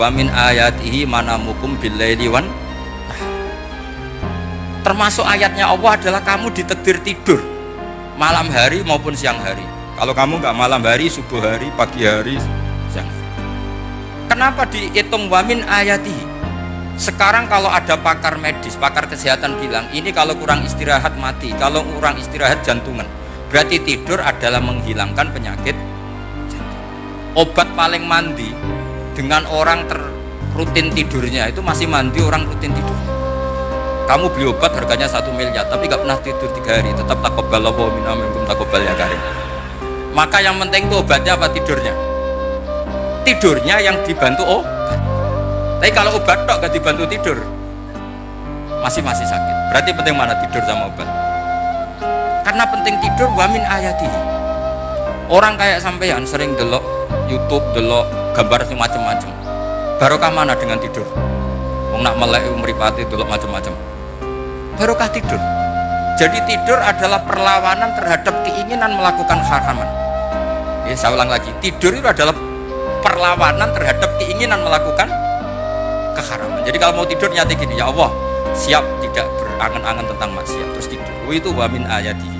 wa min ayatihi manamukum billaili wan termasuk ayatnya Allah adalah kamu ditedir tidur malam hari maupun siang hari kalau kamu nggak malam hari subuh hari pagi hari siang hari kenapa dihitung wamin ayatihi sekarang kalau ada pakar medis, pakar kesehatan bilang ini kalau kurang istirahat mati, kalau kurang istirahat jantungan. Berarti tidur adalah menghilangkan penyakit jantung. Obat paling mandi dengan orang ter rutin tidurnya itu masih mandi orang rutin tidur. Kamu beli obat harganya satu miliar tapi nggak pernah tidur tiga hari tetap takobal Allah minum takobal ya karim. Maka yang penting itu obatnya apa tidurnya? Tidurnya yang dibantu oh tapi kalau obat dok gak dibantu tidur, masih masih sakit. Berarti penting mana tidur sama obat? Karena penting tidur wamin ayati. Orang kayak sampean sering delok YouTube, delok gambar macam-macam. Barokah mana dengan tidur? Wong nak melek meripati delok macam-macam. Barokah tidur. Jadi tidur adalah perlawanan terhadap keinginan melakukan haraman. Ya, saya ulang lagi, tidur itu adalah perlawanan terhadap keinginan melakukan keharaman. Jadi kalau mau tidur nyati gini, ya Allah, siap tidak berangan-angan tentang maksiat terus tidur. Itu wamin ayati.